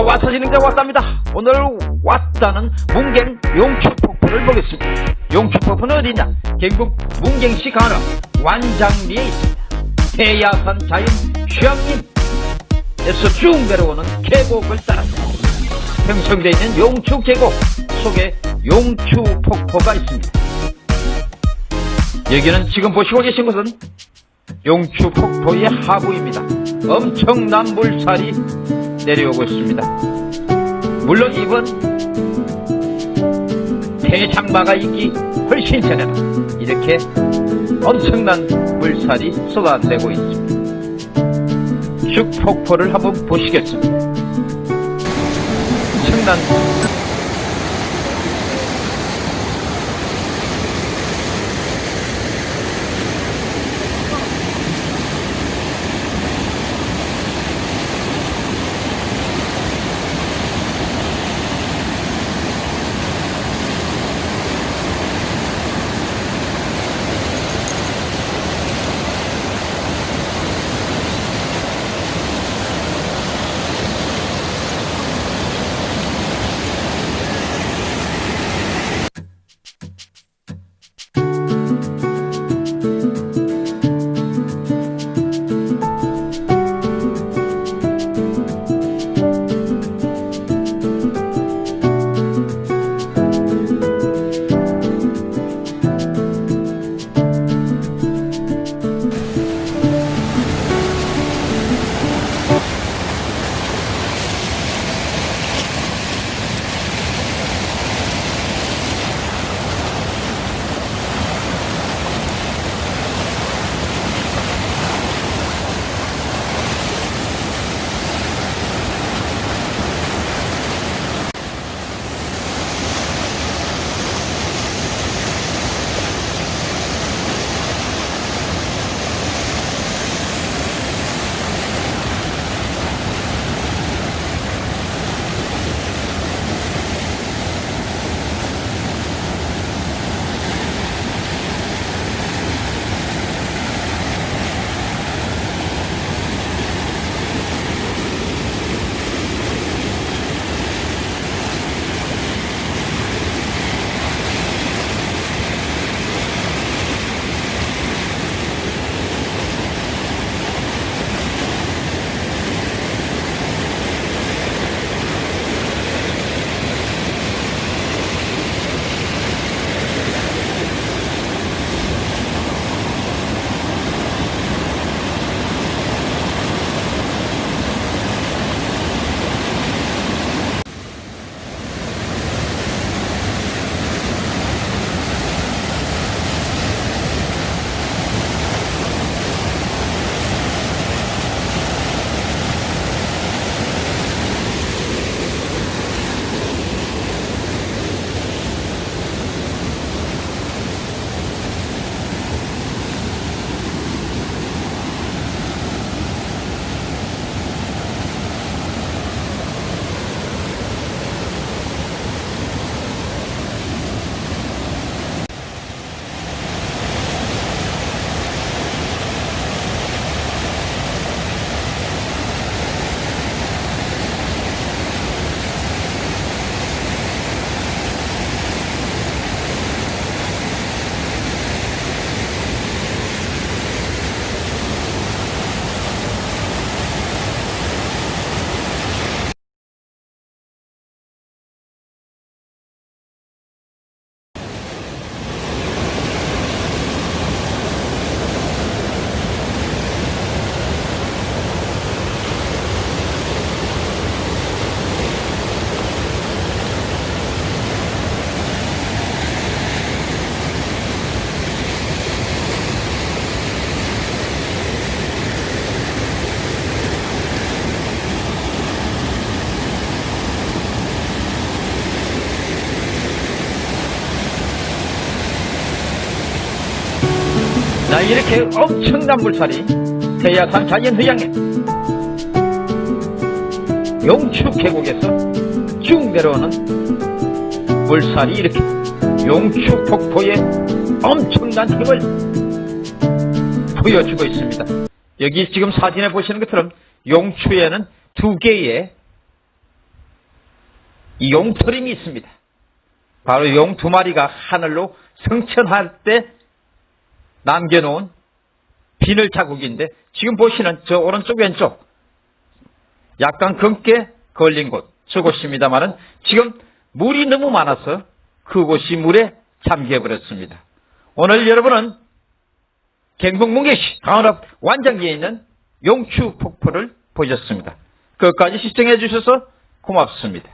자, 와서지는 게 왔답니다. 오늘 왔다는 문경 용추폭포를 보겠습니다. 용추폭포는 어디냐? 경북 문경시 간호 완장리에 있습니다. 태야산 자연 휴양림에서 쭉 내려오는 계곡을 따라서 형성되어 있는 용추 계곡 속에 용추폭포가 있습니다. 여기는 지금 보시고 계신 곳은 용추폭포의 하부입니다. 엄청난 물살이 내려오고 있습니다. 물론 이번 대장마가 있기 훨씬 전에는 이렇게 엄청난 물살이 쏟아내고 있습니다. 슉폭포를 한번 보시겠습니다. 엄청난 자, 이렇게 엄청난 물살이 태야산 자연휴양에 용추 계곡에서 쭉 내려오는 물살이 이렇게 용추 폭포의 엄청난 힘을 보여주고 있습니다. 여기 지금 사진에 보시는 것처럼 용추에는 두 개의 용터림이 있습니다. 바로 용 두 마리가 하늘로 승천할 때 남겨놓은 비늘 자국인데 지금 보시는 저 오른쪽 왼쪽 약간 검게 걸린 곳 저곳입니다만은 지금 물이 너무 많아서 그곳이 물에 잠겨버렸습니다. 오늘 여러분은 경북 문계시 강원읍 완장리에 있는 용추 폭포를 보셨습니다. 끝까지 시청해 주셔서 고맙습니다.